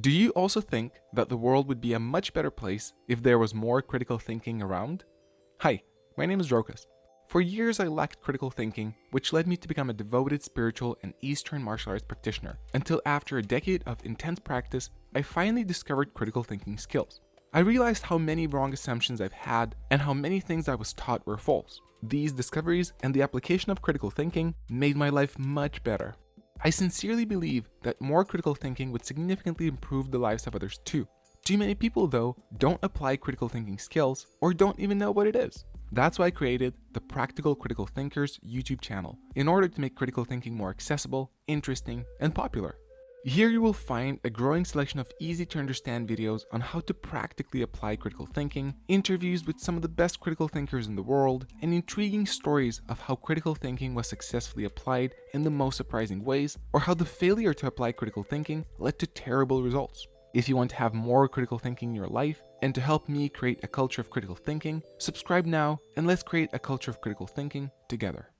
Do you also think that the world would be a much better place if there was more critical thinking around? Hi, my name is Drokas. For years I lacked critical thinking, which led me to become a devoted spiritual and Eastern martial arts practitioner, until after a decade of intense practice, I finally discovered critical thinking skills. I realized how many wrong assumptions I've had and how many things I was taught were false. These discoveries and the application of critical thinking made my life much better. I sincerely believe that more critical thinking would significantly improve the lives of others too. Too many people though don't apply critical thinking skills or don't even know what it is. That's why I created the Practical Critical Thinkers YouTube channel in order to make critical thinking more accessible, interesting, and popular. Here you will find a growing selection of easy to understand videos on how to practically apply critical thinking, interviews with some of the best critical thinkers in the world, and intriguing stories of how critical thinking was successfully applied in the most surprising ways, or how the failure to apply critical thinking led to terrible results. If you want to have more critical thinking in your life and to help me create a culture of critical thinking, subscribe now and let's create a culture of critical thinking together.